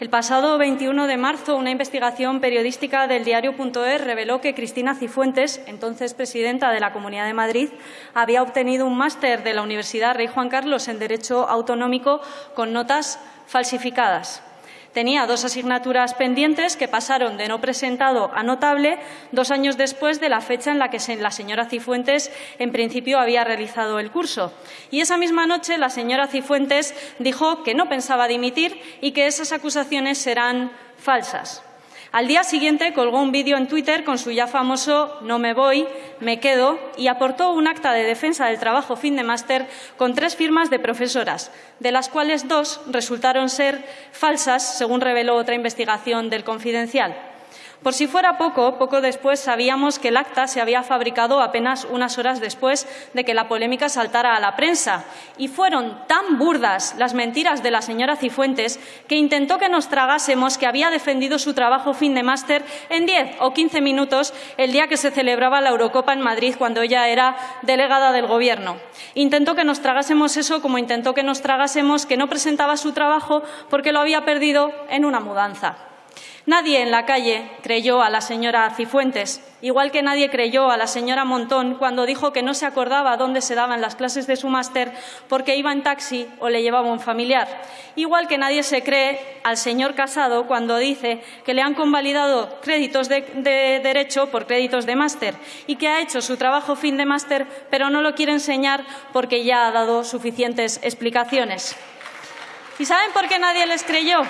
El pasado 21 de marzo, una investigación periodística del diario.es reveló que Cristina Cifuentes, entonces presidenta de la Comunidad de Madrid, había obtenido un máster de la Universidad Rey Juan Carlos en Derecho Autonómico con notas falsificadas. Tenía dos asignaturas pendientes que pasaron de no presentado a notable dos años después de la fecha en la que la señora Cifuentes en principio había realizado el curso. Y esa misma noche la señora Cifuentes dijo que no pensaba dimitir y que esas acusaciones serán falsas. Al día siguiente colgó un vídeo en Twitter con su ya famoso No me voy, me quedo y aportó un acta de defensa del trabajo fin de máster con tres firmas de profesoras, de las cuales dos resultaron ser falsas, según reveló otra investigación del Confidencial. Por si fuera poco, poco después sabíamos que el acta se había fabricado apenas unas horas después de que la polémica saltara a la prensa. Y fueron tan burdas las mentiras de la señora Cifuentes que intentó que nos tragásemos que había defendido su trabajo fin de máster en 10 o 15 minutos el día que se celebraba la Eurocopa en Madrid cuando ella era delegada del Gobierno. Intentó que nos tragásemos eso como intentó que nos tragásemos que no presentaba su trabajo porque lo había perdido en una mudanza. Nadie en la calle creyó a la señora Cifuentes, igual que nadie creyó a la señora Montón cuando dijo que no se acordaba dónde se daban las clases de su máster porque iba en taxi o le llevaba un familiar. Igual que nadie se cree al señor Casado cuando dice que le han convalidado créditos de, de derecho por créditos de máster y que ha hecho su trabajo fin de máster pero no lo quiere enseñar porque ya ha dado suficientes explicaciones. ¿Y saben por qué nadie les creyó?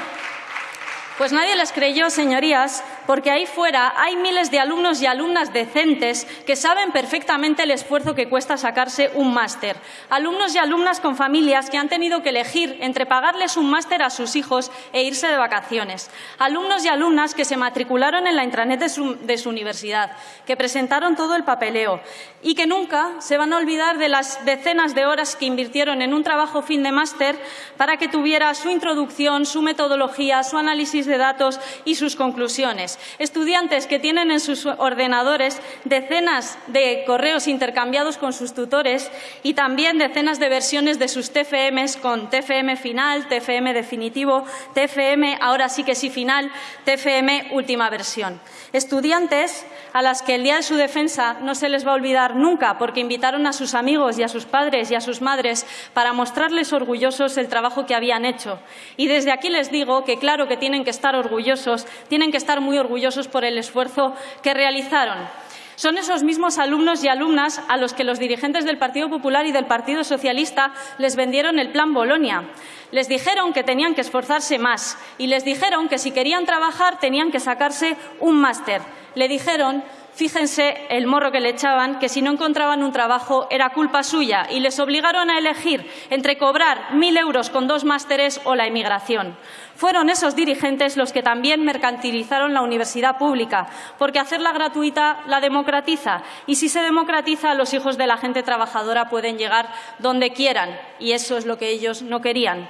Pues nadie les creyó, señorías, porque ahí fuera hay miles de alumnos y alumnas decentes que saben perfectamente el esfuerzo que cuesta sacarse un máster. Alumnos y alumnas con familias que han tenido que elegir entre pagarles un máster a sus hijos e irse de vacaciones. Alumnos y alumnas que se matricularon en la intranet de su, universidad, que presentaron todo el papeleo y que nunca se van a olvidar de las decenas de horas que invirtieron en un trabajo fin de máster para que tuviera su introducción, su metodología, su análisis de datos y sus conclusiones estudiantes que tienen en sus ordenadores decenas de correos intercambiados con sus tutores y también decenas de versiones de sus TFMs con TFM final, TFM definitivo, TFM ahora sí que sí final, TFM última versión. Estudiantes a las que el día de su defensa no se les va a olvidar nunca porque invitaron a sus amigos y a sus padres y a sus madres para mostrarles orgullosos el trabajo que habían hecho. Y desde aquí les digo que claro que tienen que estar orgullosos, tienen que estar muy orgullosos por el esfuerzo que realizaron. Son esos mismos alumnos y alumnas a los que los dirigentes del Partido Popular y del Partido Socialista les vendieron el Plan Bolonia. Les dijeron que tenían que esforzarse más y les dijeron que si querían trabajar tenían que sacarse un máster. Le dijeron Fíjense el morro que le echaban, que si no encontraban un trabajo era culpa suya y les obligaron a elegir entre cobrar mil euros con dos másteres o la emigración. Fueron esos dirigentes los que también mercantilizaron la universidad pública, porque hacerla gratuita la democratiza y si se democratiza los hijos de la gente trabajadora pueden llegar donde quieran y eso es lo que ellos no querían.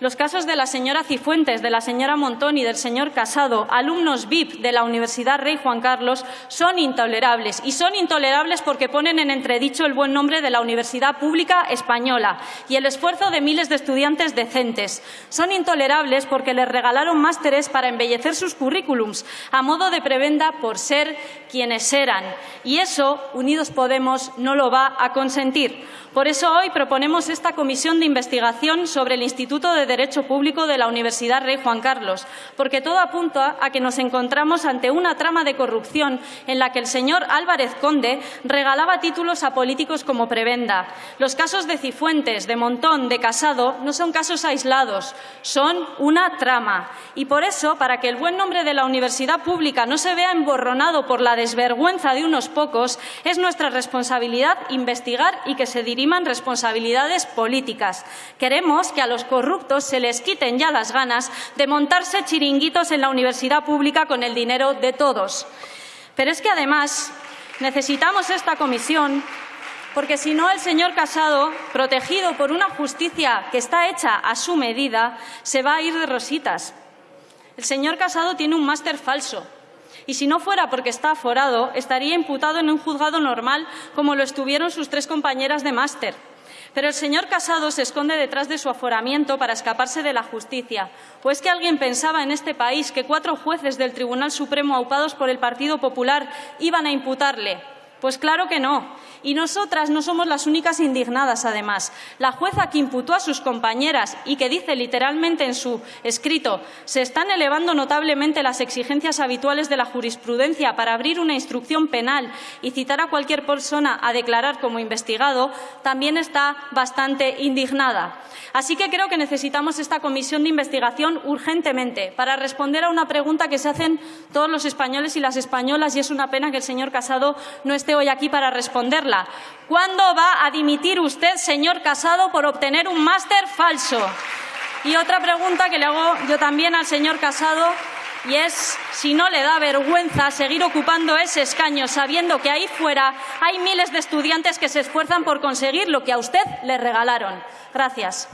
Los casos de la señora Cifuentes, de la señora Montón y del señor Casado, alumnos VIP de la Universidad Rey Juan Carlos, son intolerables. Y son intolerables porque ponen en entredicho el buen nombre de la Universidad Pública Española y el esfuerzo de miles de estudiantes decentes. Son intolerables porque les regalaron másteres para embellecer sus currículums, a modo de prebenda por ser quienes eran. Y eso, Unidos Podemos, no lo va a consentir. Por eso hoy proponemos esta comisión de investigación sobre el Instituto de Derecho Público de la Universidad Rey Juan Carlos, porque todo apunta a que nos encontramos ante una trama de corrupción en la que el señor Álvarez Conde regalaba títulos a políticos como prebenda. Los casos de Cifuentes, de Montón, de Casado no son casos aislados, son una trama. Y por eso, para que el buen nombre de la universidad pública no se vea emborronado por la desvergüenza de unos pocos, es nuestra responsabilidad investigar y que se dirija responsabilidades políticas. Queremos que a los corruptos se les quiten ya las ganas de montarse chiringuitos en la universidad pública con el dinero de todos. Pero es que además necesitamos esta comisión porque si no el señor Casado, protegido por una justicia que está hecha a su medida, se va a ir de rositas. El señor Casado tiene un máster falso, y si no fuera porque está aforado, estaría imputado en un juzgado normal como lo estuvieron sus tres compañeras de máster. Pero el señor Casado se esconde detrás de su aforamiento para escaparse de la justicia. ¿O es que alguien pensaba en este país que cuatro jueces del Tribunal Supremo aupados por el Partido Popular iban a imputarle? Pues claro que no. Y nosotras no somos las únicas indignadas, además. La jueza que imputó a sus compañeras y que dice literalmente en su escrito se están elevando notablemente las exigencias habituales de la jurisprudencia para abrir una instrucción penal y citar a cualquier persona a declarar como investigado, también está bastante indignada. Así que creo que necesitamos esta comisión de investigación urgentemente para responder a una pregunta que se hacen todos los españoles y las españolas y es una pena que el señor Casado no hoy aquí para responderla. ¿Cuándo va a dimitir usted, señor Casado, por obtener un máster falso? Y otra pregunta que le hago yo también al señor Casado y es si no le da vergüenza seguir ocupando ese escaño sabiendo que ahí fuera hay miles de estudiantes que se esfuerzan por conseguir lo que a usted le regalaron. Gracias.